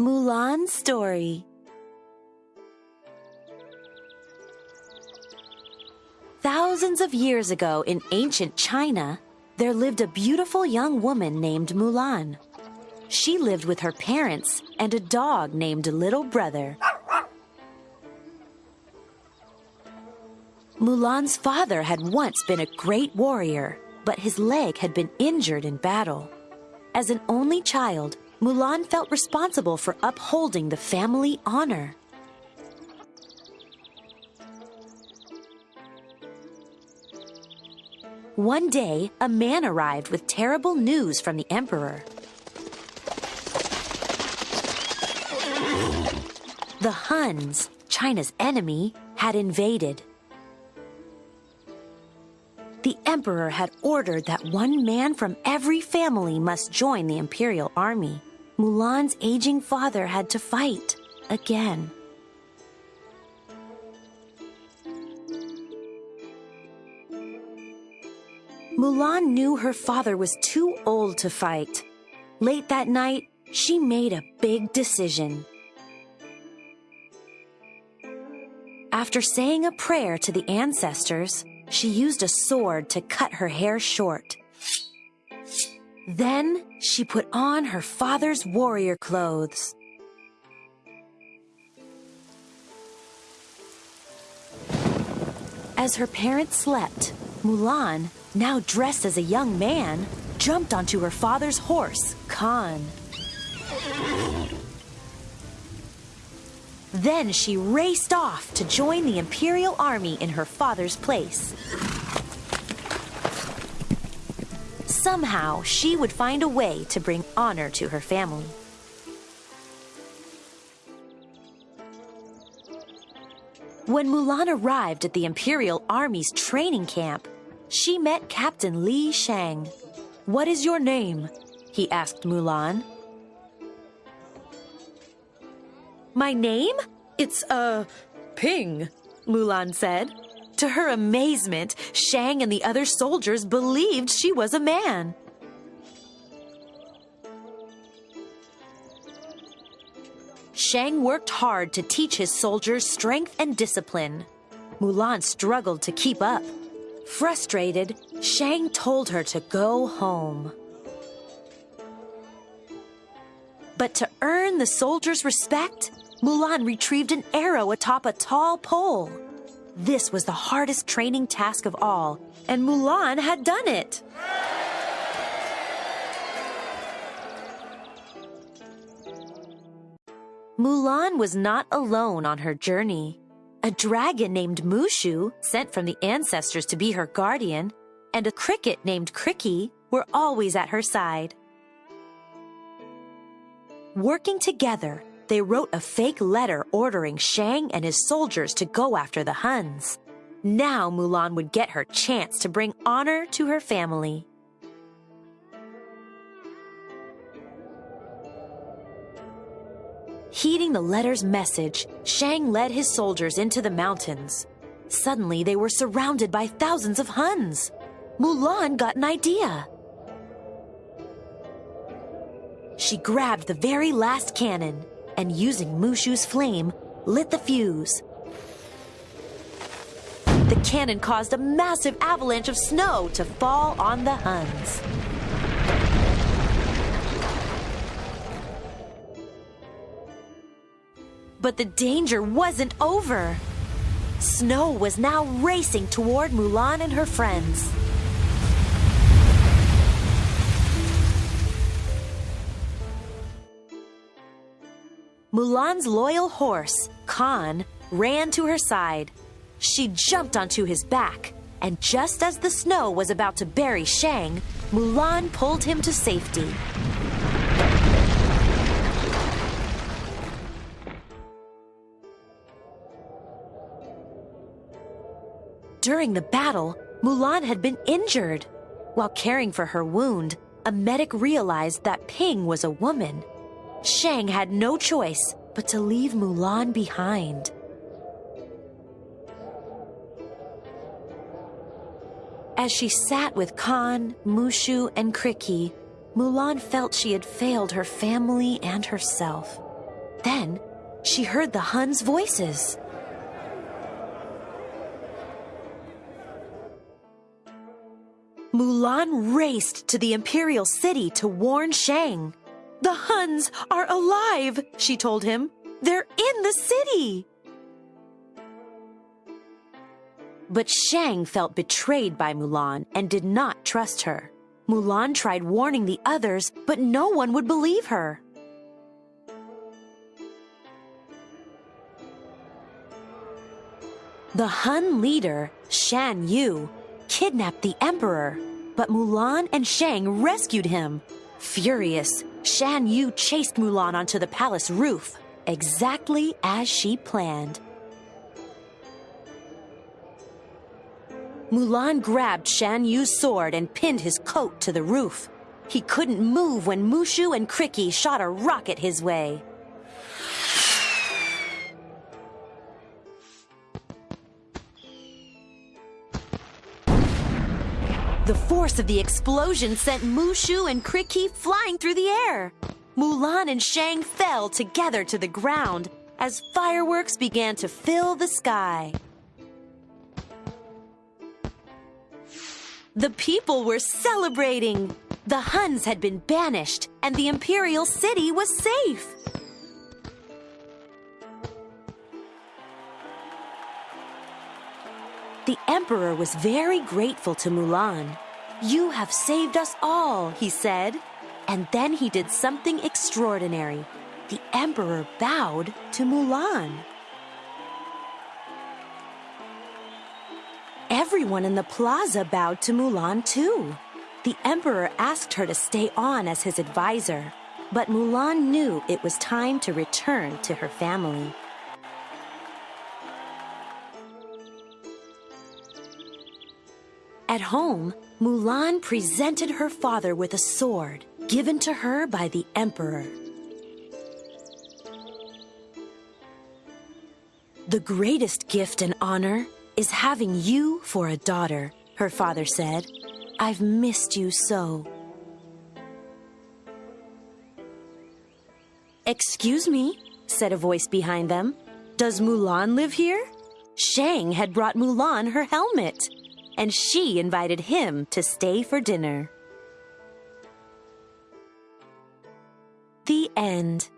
Mulan's story. Thousands of years ago in ancient China, there lived a beautiful young woman named Mulan. She lived with her parents and a dog named Little Brother. Mulan's father had once been a great warrior, but his leg had been injured in battle. As an only child, Mulan felt responsible for upholding the family honor. One day, a man arrived with terrible news from the emperor. The Huns, China's enemy, had invaded. The emperor had ordered that one man from every family must join the imperial army. Mulan's aging father had to fight again. Mulan knew her father was too old to fight. Late that night, she made a big decision. After saying a prayer to the ancestors, she used a sword to cut her hair short. Then she put on her father's warrior clothes. As her parents slept, Mulan, now dressed as a young man, jumped onto her father's horse, Khan. Then she raced off to join the Imperial Army in her father's place. Somehow, she would find a way to bring honor to her family. When Mulan arrived at the Imperial Army's training camp, she met Captain Li Shang. What is your name? he asked Mulan. My name? It's, uh, Ping, Mulan said. To her amazement, Shang and the other soldiers believed she was a man. Shang worked hard to teach his soldiers strength and discipline. Mulan struggled to keep up. Frustrated, Shang told her to go home. But to earn the soldiers' respect, Mulan retrieved an arrow atop a tall pole. This was the hardest training task of all, and Mulan had done it. Mulan was not alone on her journey. A dragon named Mushu, sent from the ancestors to be her guardian, and a cricket named Cri-Kee were always at her side. Working together, they wrote a fake letter ordering Shang and his soldiers to go after the Huns. Now Mulan would get her chance to bring honor to her family. Heeding the letter's message, Shang led his soldiers into the mountains. Suddenly, they were surrounded by thousands of Huns. Mulan got an idea. She grabbed the very last cannon and, using Mushu's flame, lit the fuse. The cannon caused a massive avalanche of snow to fall on the Huns. But the danger wasn't over. Snow was now racing toward Mulan and her friends. Mulan's loyal horse, Khan, ran to her side. She jumped onto his back, and just as the snow was about to bury Shang, Mulan pulled him to safety. During the battle, Mulan had been injured. While caring for her wound, a medic realized that Ping was a woman. Shang had no choice but to leave Mulan behind. As she sat with Khan, Mushu, and Cri-Kee, Mulan felt she had failed her family and herself. Then she heard the Huns' voices. Mulan raced to the imperial city to warn Shang. The Huns are alive, she told him. They're in the city. But Shang felt betrayed by Mulan and did not trust her. Mulan tried warning the others, but no one would believe her. The Hun leader, Shan Yu, kidnapped the emperor, but Mulan and Shang rescued him. Furious, Shan Yu chased Mulan onto the palace roof, exactly as she planned. Mulan grabbed Shan Yu's sword and pinned his coat to the roof. He couldn't move when Mushu and Cri-Kee shot a rocket his way. The force of the explosion sent Mushu and Cri-Kee flying through the air. Mulan and Shang fell together to the ground as fireworks began to fill the sky. The people were celebrating. The Huns had been banished, and the imperial city was safe. The emperor was very grateful to Mulan. You have saved us all, he said. And then he did something extraordinary. The emperor bowed to Mulan. Everyone in the plaza bowed to Mulan too. The emperor asked her to stay on as his advisor, but Mulan knew it was time to return to her family. At home, Mulan presented her father with a sword given to her by the emperor. The greatest gift and honor is having you for a daughter, her father said. I've missed you so. Excuse me, said a voice behind them. Does Mulan live here? Shang had brought Mulan her helmet, and she invited him to stay for dinner. The end.